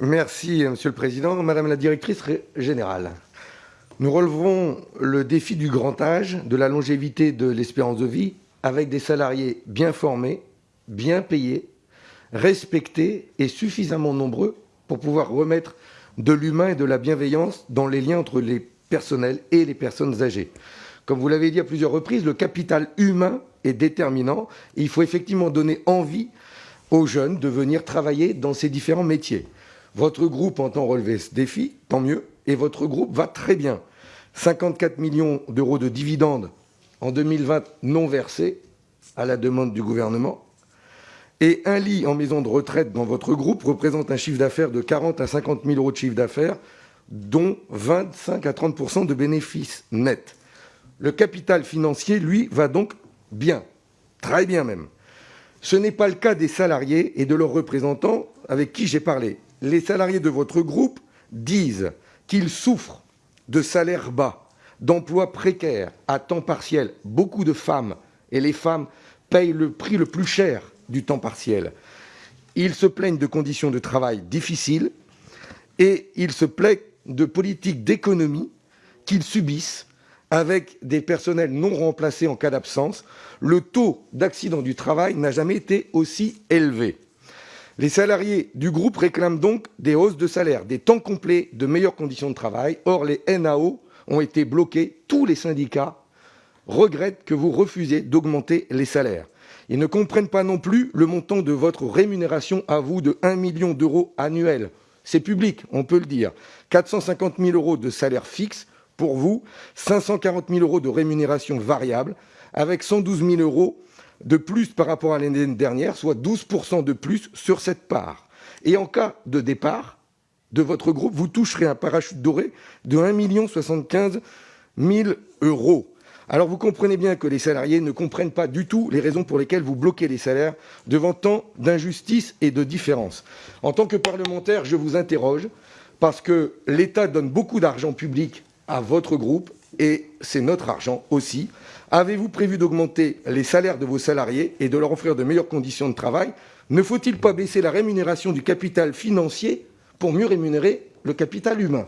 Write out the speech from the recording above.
Merci, Monsieur le Président. Madame la Directrice Générale, nous relevons le défi du grand âge, de la longévité de l'espérance de vie, avec des salariés bien formés, bien payés, respectés et suffisamment nombreux pour pouvoir remettre de l'humain et de la bienveillance dans les liens entre les personnels et les personnes âgées. Comme vous l'avez dit à plusieurs reprises, le capital humain est déterminant. Il faut effectivement donner envie aux jeunes de venir travailler dans ces différents métiers. Votre groupe entend relever ce défi, tant mieux, et votre groupe va très bien. 54 millions d'euros de dividendes en 2020 non versés à la demande du gouvernement. Et un lit en maison de retraite dans votre groupe représente un chiffre d'affaires de 40 à 50 000 euros de chiffre d'affaires, dont 25 à 30 de bénéfices nets. Le capital financier, lui, va donc bien, très bien même. Ce n'est pas le cas des salariés et de leurs représentants avec qui j'ai parlé. Les salariés de votre groupe disent qu'ils souffrent de salaires bas, d'emplois précaires, à temps partiel. Beaucoup de femmes, et les femmes payent le prix le plus cher du temps partiel. Ils se plaignent de conditions de travail difficiles et ils se plaignent de politiques d'économie qu'ils subissent avec des personnels non remplacés en cas d'absence. Le taux d'accident du travail n'a jamais été aussi élevé. Les salariés du groupe réclament donc des hausses de salaire, des temps complets, de meilleures conditions de travail. Or, les NAO ont été bloqués. Tous les syndicats regrettent que vous refusiez d'augmenter les salaires. Ils ne comprennent pas non plus le montant de votre rémunération à vous de 1 million d'euros annuels. C'est public, on peut le dire. 450 000 euros de salaire fixe pour vous, 540 000 euros de rémunération variable, avec 112 000 euros de plus par rapport à l'année dernière, soit 12% de plus sur cette part. Et en cas de départ de votre groupe, vous toucherez un parachute doré de 1 75 000 euros. Alors vous comprenez bien que les salariés ne comprennent pas du tout les raisons pour lesquelles vous bloquez les salaires devant tant d'injustice et de différence. En tant que parlementaire, je vous interroge parce que l'État donne beaucoup d'argent public à votre groupe et c'est notre argent aussi. Avez-vous prévu d'augmenter les salaires de vos salariés et de leur offrir de meilleures conditions de travail? Ne faut-il pas baisser la rémunération du capital financier pour mieux rémunérer le capital humain?